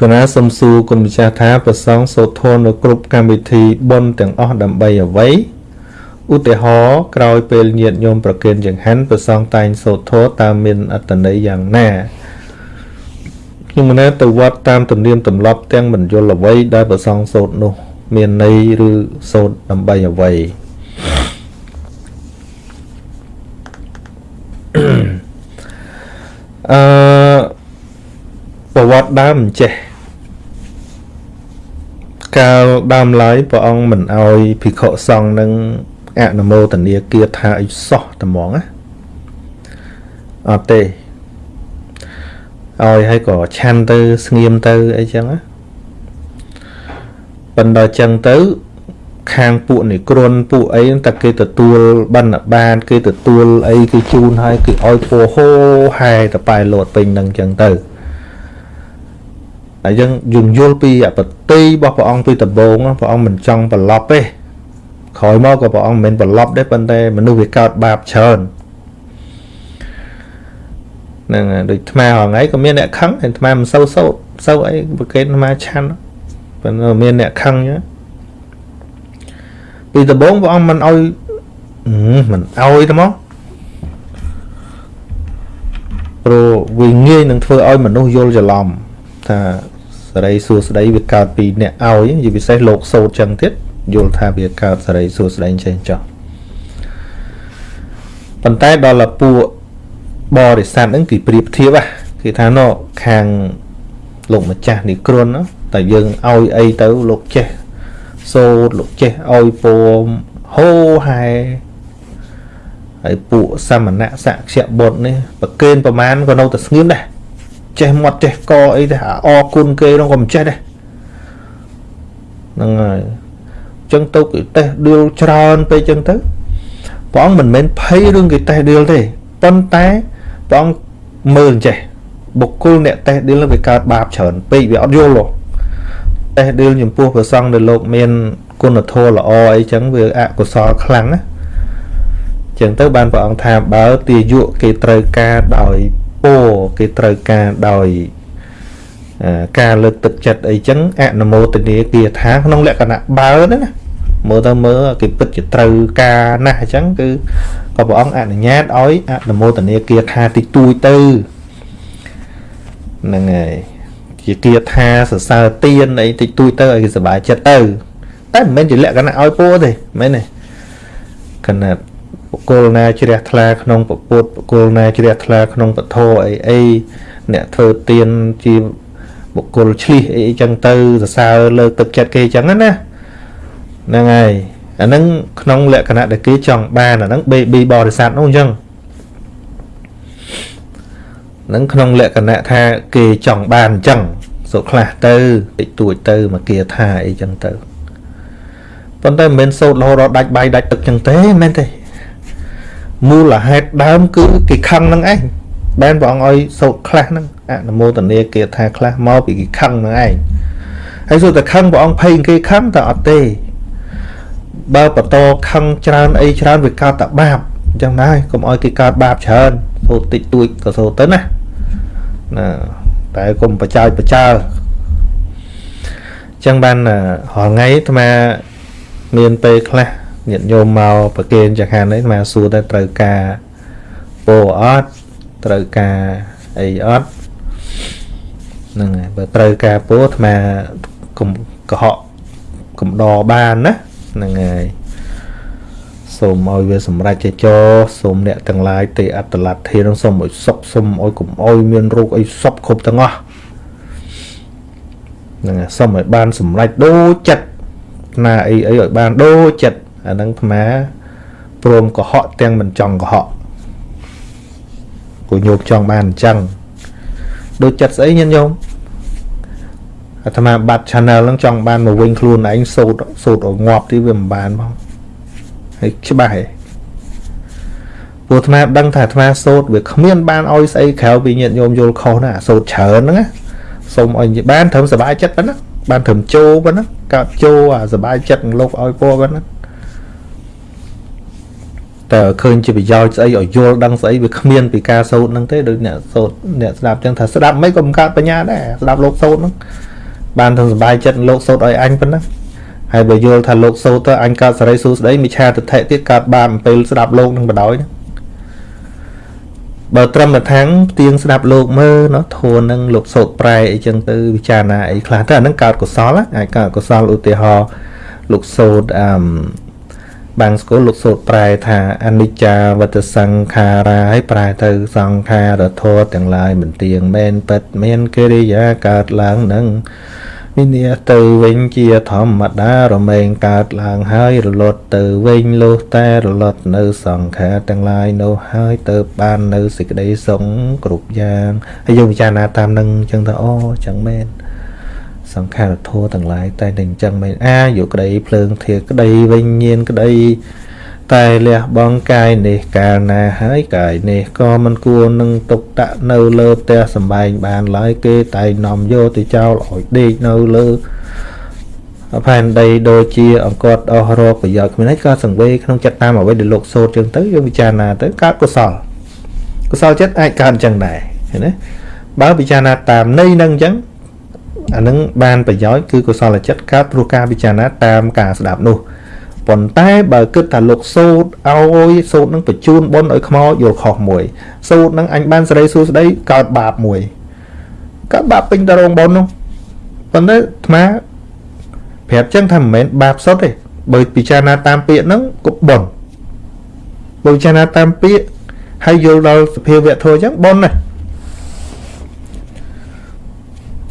គណៈសំសួរគុណម្ចាស់ថាប្រសងសូត្រធម៌នៅគ្រប់កម្មវិធីបុណ្យទាំងអស់ដើម្បីអ្វីឧទាហរណ៍ក្រោយពេលញាតញោមប្រគេនចង្ហាន់ប្រសងតែងសូត្រធម៌តាមមានអត្តន័យយ៉ាងណាខ្ញុំមិនទៅវត្តតាមទំនៀមទម្លាប់ទាំងមិនយល់អ្វីដែលប្រសងសូត្រនោះ មានន័យឬសូត្រដើម្បីអ្វីអឺប្រវ ត្តិដើមមិនចេះកាលដើមឡើយព្រះអង្គមិនអោយភិក្ខុសង្ឃនឹងអនុមោទនាគាថាអីសោះតែហ្មងណាអត់ទេឲ្យឲ្យក៏ឆាន់ទៅស្ងៀមទៅអីចឹងណាប៉ុន្តែចឹងទៅខាងពួកនេះគ្រុនពួកអីតែគេទទួលបណ្ឌបាន គេទទួលអីគេជូនឲ្យគេឲ្យពោហោហែតប៉ែលោតពេញនឹងចឹងទៅ ហើយយើងយើងយល់ពីអបតិរបស់ព្រះអង្គពីដំបូងព្រះអង្គមិនចង់ប្រឡប់ទេក្រោយមកក៏ព្រះអង្គមិនមែនប្រឡប់ដែរប៉ុន្តែមនុស្សវាកើតបាបច្រើនហ្នឹងដូចថ្មហងៃក៏មានអ្នកខឹងហើយថ្មមិនសូវសោតសូវអីប្រកេតថ្មឆាន់ប៉ុន្តែមានអ្នកខឹងចឹងពីដំបូងព្រះអង្គមិនអោយមិនអោយទេមកព្រោះវាងាយនឹងធ្វើឲ្យមនុស្សយល់ច្រឡំថា សេរីសួស្តីវាកើតពីអ្នកឲ្យជាពិសេសលោកសោតចឹងទៀតយល់ថាវាកើតសេរីសួស្តីចេះចោះប៉ុន្តែដល់លពួកបរិស័ទហ្នឹងគេប្រៀបធៀបគេថាណខាងលោកម្ចាស់នេះគ្រុនតែយើងឲ្យអីទៅលោកចេះសូតលោកចេះឲ្យពោមហូហែហើយពួកសមណៈសក្យបុត្រនេះប្រកេនប្រមាណក៏នៅតែស្ងៀមដែរ ចេះមាត់ចេះកអីទេអរគុណគេនោះក៏មិនចេះដែរហ្នឹងហើយចឹងទៅគេតេះដៀលច្រើនពេកចឹងទៅព្រះអង្គមិនមែនភ័យរឿងគេតេះដៀលទេប៉ុន្តែព្រះអង្គមើលចេះបុគ្គលអ្នកតេះដៀលវាកើតបាបច្រើនពេកវាអត់យល់ទេតេះដៀលចំពោះព្រះសង្ឃដែលលោកមានគុណធម៌ល្អអីចឹងវាអកុសលខ្លាំងណាចឹងទៅបានព្រះអង្គថាបើទាយុគេត្រូវការដោយ ពោគេត្រូវការដោយការលើកទឹកចិត្តអីចឹងអនុមោទនាគាថាក្នុងលក្ខណៈបើហ្នឹងណាមើលទៅមើលគេពិតជាត្រូវការណាស់អញ្ចឹងគឺក៏ព្រះអង្គអនុញ្ញាតឲ្យអនុមោទនាគាថាតិចតួចទៅហ្នឹងហើយជាគាថាសរសើរទៀនអីតិចតួចទៅឲ្យគេសប្បាយចិត្តទៅតែមិនមែនជាលក្ខណៈឲ្យពោទេមែនទេកណាត់ បុគ្គលណាជ្រះថ្លាក្នុងពុទ្ធបុគ្គលណាជ្រះថ្លាក្នុងពធអីអីអ្នកធ្វើទៀនជាបុគ្គលឆ្លៀសអីចឹងទៅសរសើរលើកទឹកចិត្តគេចឹងណាហ្នឹងហើយអាហ្នឹងក្នុងលក្ខណៈដែលគេចង់បានអាហ្នឹង baby បរិស័ទនោះអញ្ចឹងហ្នឹងក្នុងលក្ខណៈថាគេចង់បានអញ្ចឹងសុខ្លះទៅតិចតួចទៅមកគេថាអីចឹងទៅប៉ុន្តែមិនមែនសោតរហូតដល់ដាច់បាយដាច់ទឹកចឹងទេមែនទេ មូលហេតុដើមគឺគេខឹងនឹងឯងបែនព្រះអង្គឲ្យសោតខ្លះហ្នឹងអនុមោទនាគេថាខ្លះមកពីគេខឹងនឹងឯងហើយសួរតែខឹងព្រះអង្គភ័យគេខឹងតែអត់ទេបើបន្តខឹងច្រើនអីច្រើនវាកើតតែបាបអញ្ចឹងដែរកុំឲ្យគេកើតបាបច្រើនសូត្រតិចតួចក៏សូត្រទៅណាណាតែកុំបចោចបចើអញ្ចឹងបានរាល់ថ្ងៃអាត្មាមានពេលខ្លះ ញាតិញោមមកប្រគេនចង្ហាន់នេះអាត្មាសួរតែត្រូវការពោអត់ត្រូវការអីអត់ហ្នឹងហើយបើត្រូវការពោអាត្មាកុំកុហកកំដរបានណាហ្នឹងហើយសូមឲ្យវាសម្រេចចេចោសូមអ្នកទាំងឡាយទេអត្តលទ្ធិនឹងសូមឲ្យសុខសូមឲ្យកុំឲ្យមានរោគអីសពគ្រប់ទាំងអស់ហ្នឹងហើយសូមឲ្យបានសម្រេចដូចចិត្តណាអីអីឲ្យបានដូចចិត្ត អាហ្នឹងអាត្មាព្រមកុហកទាំងមិនចង់កុហកគូញោមចង់បានអញ្ចឹងដូចចិត្តស្អីញាតិញោមអាត្មាបាត់ channel ហ្នឹងចង់បានមកវិញខ្លួនឯងសូត្រសូត្រឲ្យងាប់ទីវាមិនបានផងហើយច្បាស់ហ៎ពួកអាត្មាដឹងថាអាត្មាសូត្រវាគ្មានបានឲ្យស្អីក្រៅពីញាតិញោមយល់ខុសណាសូត្រច្រើនហ្នឹងណាសូមឲ្យបានត្រឹមសុបាយចិត្តប៉ុណ្ណាបានត្រឹមជោប៉ុណ្ណាកើតជោអាសុបាយចិត្តនឹងលោកឲ្យពណ៌ប៉ុណ្ណា តើឃើញជាប្រយោជន៍ស្អីឲ្យយល់ដឹងស្អីវាគ្មានពីការសូត្រហ្នឹងទេដូចអ្នកសូត្រអ្នកស្ដាប់ចឹងថាស្ដាប់មិនក៏បង្កើតបញ្ញាដែរស្ដាប់លោកសូត្រហ្នឹងបានទាំងសុបាយចិត្តលោកសូត្រឲ្យអញប៉ុណ្ណាហើយបើយល់ថាលោកសូត្រទៅអញកើតសេរីសួស្ដីមិឆាទិដ្ឋិទៀតកើតបាបអំពេលស្ដាប់លោកនឹងបដ ாய் បើត្រឹមតែថាងផ្ទៀងស្ដាប់លោកមើលណោះធួនឹងលោកសូត្រប្រែអីចឹងទៅពិចារណាអីខ្លះទៅអានឹងកើតកុសលអាចកើតកុសលឧទាហរណ៍លោកសូត្រអឺ បាំងស្គាល់លោកសូត្រប្រែថាអនិច្ចាវតសង្ខារាឲ្យប្រែទៅសង្ខារធម៌ទាំងឡាយមិនទៀងមែនពិតមានកិរិយាកើតឡើងនឹងវិនិច្ឆ័យទៅវិញជាធម្មតារមែងកើតឡើងហើយរលត់ទៅវិញលុះតែរលត់នៅសង្ខារទាំងឡាយនោះហើយទៅបាននៅសេចក្តីសុខគ្រប់យ៉ាងហើយយើងពិចារណាតាមនឹងអញ្ចឹងទៅអូចឹងមែន សង្ខារធัวទាំងឡាយតែតែអញ្ចឹងមែនអាយកក្តីភ្លើងធាក្តីវិញ្ញាណក្តីតែលះបងកាយនេះកាលណាហើយកាយនេះក៏មិនគួរនឹងទុកដាក់នៅលើផ្ទះសំបែងបានឡើយគេតែនាំយកទៅចោលឲ្យដេកនៅលើផែនដីដូចជាអង្គត់អស់រកប្រយោជន៍គ្មានហើយក៏សង្វេក្នុងចិត្តតាមអ្វីដែលលោកសូត្រចឹងទៅយើងពិចារណាទៅកើតកុសលកុសលចិត្តអាចកើតអញ្ចឹងដែរឃើញទេបើពិចារណាតាមន័យនឹងអញ្ចឹង អានឹងបានប្រយោជន៍គឺកុសលចិត្តកើតព្រោះការពិចារណាតាមការស្ដាប់នោះប៉ុន្តែបើគិតថាលោកសូត្រឲ្យសូត្រនឹងបញ្ជូនបុណ្យឲ្យខ្មោចយល់ខុសមួយសូត្រនឹងអញបានសេរីសួស្តីកើតបាបមួយកើតបាបពេញតរងបុណ្យនោះប៉ុន្តែអាត្មាប្រាប់ចឹងថាមិនមែនបាបសុទ្ធទេបើពិចារណាតាមពាក្យហ្នឹងក៏បុណ្យបើពិចារណាតាមពាក្យហើយយល់ដល់សភាវៈធម៌ចឹងបុណ្យណា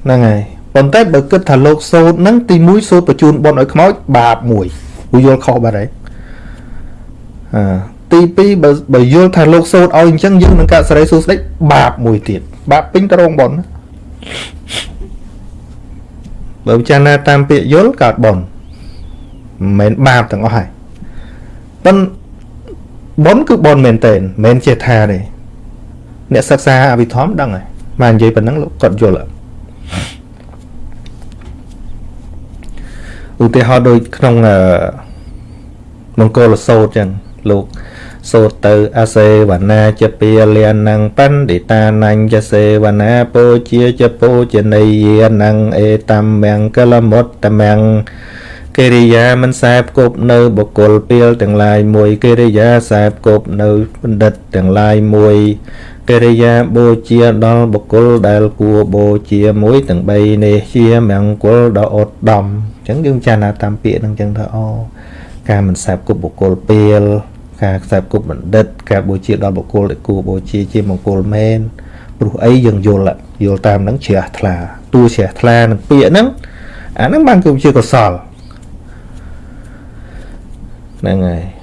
ហ្នឹងហើយ ប៉ុន្តែបើគិតថាលោកសូត្រហ្នឹងទី1សូត្របញ្ជូនបុណ្យឲ្យខ្មោចបាបមួយព្រោះយល់ខុសបាត់ហើយអឺទី2បើបើយល់ថាលោកសូត្រឲ្យអញ្ចឹងយើងនឹងកើតសេរីសួស្តីបាបមួយទៀតបាបពេញតរងប៉ុនបើពិចារណាតាមពាក្យយល់កើតប៉ុនមិនមែនបាបទាំងអស់ហើយប៉ុនប៉ុនគឺប៉ុនមែនតើមិនចេះថាទេអ្នកសិក្សាអភិធម្មដឹងហើយមកនិយាយប៉ុណ្ណឹងលោកគាត់យល់ហើយ ឧទាហរណ៍ដូចក្នុងមង្គលសោតចឹងលោកសូត្រទៅអសេវនាចពាលិណងបណ្ឌិតានញ្ញសេវនាពោជាចពោជនីយានងអេតំមង្គលមុតតមង្គកិរិយាមិនសែបគប់នៅបុគ្គលពីលទាំងឡាយមួយកិរិយាសែបគប់នៅបណ្ឌិតទាំងឡាយមួយ កិរិយាបូជាដល់បុគ្គលដែលគួរបូជាមួយទាំង3នេះជាមង្គលដ៏ឧត្តមអញ្ចឹងយើងចារណាតាមពាក្យហ្នឹងអញ្ចឹងថាអូការមិនសែបគប់បុគ្គលពេលការខ្សែបគប់បណ្ឌិត ការបូជាដល់បុគ្គលដែលគួរបូជាជាមង្គលមែនព្រោះអីយើងយល់យល់តាមហ្នឹងជ្រះថ្លាតួជ្រះថ្លានឹងពាក្យហ្នឹងអាហ្នឹងបានគឺជាកុសលហ្នឹងហើយអឺ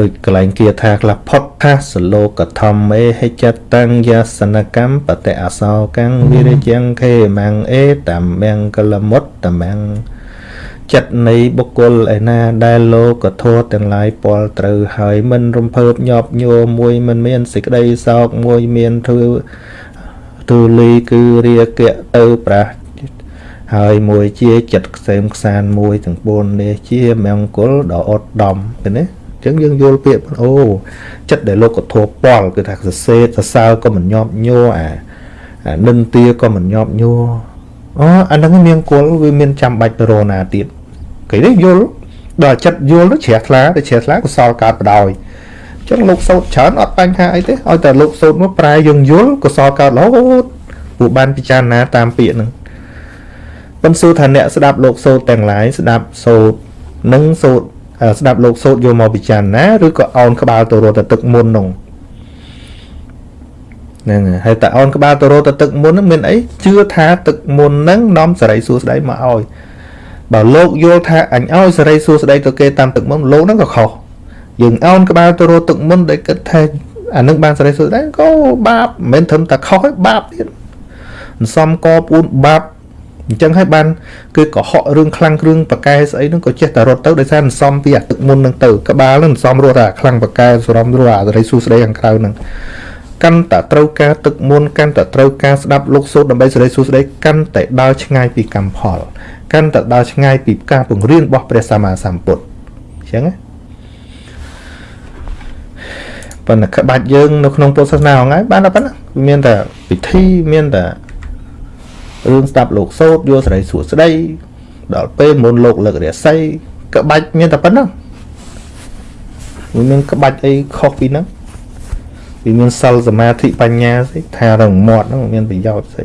ដូចកលែងគាថាខ្លះផុតថាសលោកធម្មេហិចតੰយាសនកម្មបតិអសោកੰវិរិយងខេមੰអេតាមំកលមុតតាមំចិត្តនៃបុគ្គលឯណាដែលលោកធម៌ទាំងឡាយពលត្រូវហើយមិនរំភើបញាប់ញ័រមួយមិនមានសេចក្តីសោកមួយមានធ្វើទូលីគឺរាគៈទៅប្រះហើយមួយជាចិត្តខ្សែមខ្សានមួយទាំង4នេះជាមង្គលដ៏ឧត្តមឃើញទេអញ្ចឹងយើងយល់ពាក្យអូចិត្តដែលលោកធម៌ពលគឺថាសរសេរសរសើរក៏មិនញាប់ញ័រអានិន្ទាក៏មិនញាប់ញ័រអូអាហ្នឹងមានគល់វាមានចាំបាច់ទៅរណាទៀតគេនេះយល់ដល់ចិត្តយល់ទៅជ្រះថ្លាទៅជ្រះថ្លាកុសលកើតបដ ாய் ចឹងលោកសោតច្រើនអត់បញ្ហាអីទេឲ្យតែលោកសោតមកប្រែយើងយល់កុសលកើតរហូតពួកបានពិចារណាតាមពាក្យហ្នឹងប៉ុន្តែសួរថាអ្នកស្ដាប់លោកសោតទាំងឡាយស្ដាប់សោតនិងសោត ស្ដាប់លោកសោតយកមកពិចារណាឬក៏អោនក្បាលទៅរត់ទៅទឹកមុននោះហ្នឹងហើយតែអោនក្បាលទៅរត់ទៅទឹកមុនហ្នឹងមានអីជឿថាទឹកមុនហ្នឹងនាំសេរីសួស្តីមកឲ្យបើលោកយល់ថាអញឲ្យសេរីសួស្តីទៅគេតាមទឹកមុនលោកហ្នឹងក៏ខុសយើងអោនក្បាលទៅរត់ទឹកមុនដែលគិតថាអានឹងបានសេរីសួស្តីក៏បាបមិនមែនត្រឹមតែខុសទេបាបទៀតអន្សំកពួនបាប អញ្ចឹងហើយបានគឺកុហករឿងខ្លាំងគ្រឿងបកែស្អីហ្នឹងក៏ចេះតែរត់ទៅដោយសារអន្សំពីអាទឹកមុនហ្នឹងទៅក្បាលហ្នឹងអន្សំរត់អាខ្លាំងបកែសរំរត់អាសេរីសួស្តីខាងក្រៅហ្នឹងកាន់តែត្រូវការទឹកមុនកាន់តែត្រូវការស្ដាប់លោកសូត្រដើម្បីសេរីសួស្តីកាន់តែដើរឆ្ងាយពីកម្មផលកាន់តែដើរឆ្ងាយពីការពង្រៀនរបស់ព្រះសម្មាសម្ពុទ្ធអញ្ចឹងណាប៉ុន្តែក្បាច់យើងនៅក្នុងពុទ្ធសាសនាហ្នឹងហើយបានតែប៉ុណ្ណាវាមានតែពិធីមានតែ រឿងស្ដាប់លោកសោតយកសេរីសួស្ដីដល់ពេលមុនលោកលើករាសីក្បាច់មានតែប៉ុណ្ណឹងវាមានក្បាច់អីខុសពីហ្នឹងវាមានសិលសមាធិបញ្ញាស្អីថារងមាត់ហ្នឹងមានប្រយោជន៍ស្អី